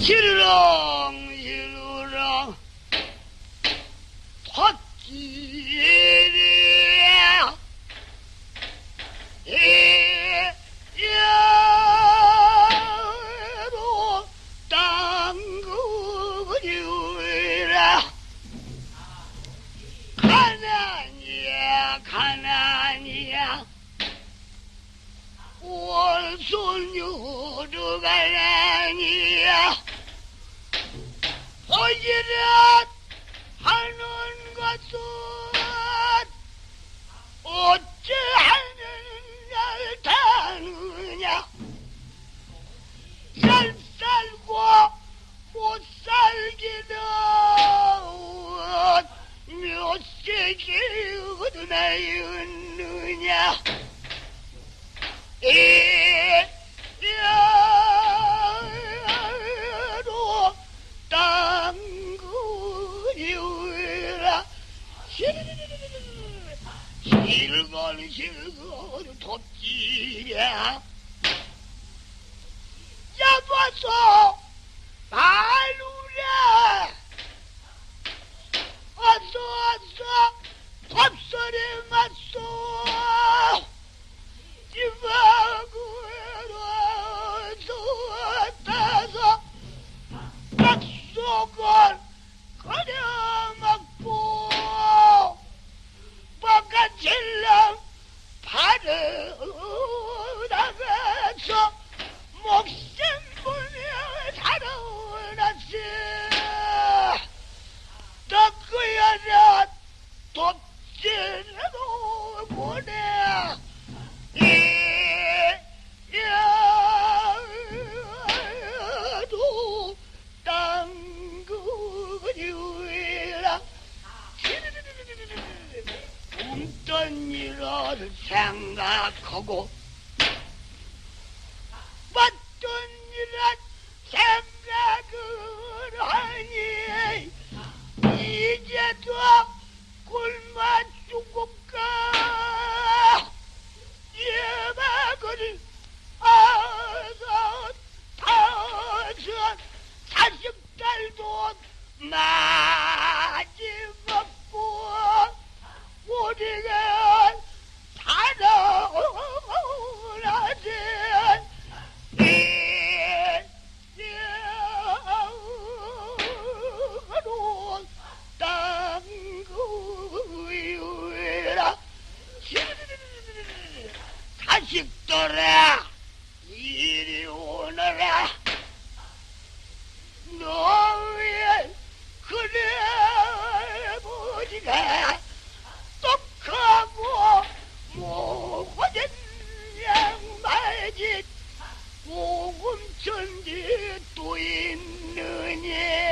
시루렁 시루렁. 헛지리야 이야로 땅그리라. 가난이야 가난이야. 원손유도 가난이야 보지라 하는 것은 어찌하는 날 다느냐? 잘 살고 못 살기는 몇 세기 어디나 있 실건 실건 톱지랴 잡아서 말루랴 어서 어서 밥소리 맞 웃던 일을 생각하고 자식들아 이리 오너라. 너의 그래 보지가 똑하고 모고된 양말짓 모금천지 또 있느냐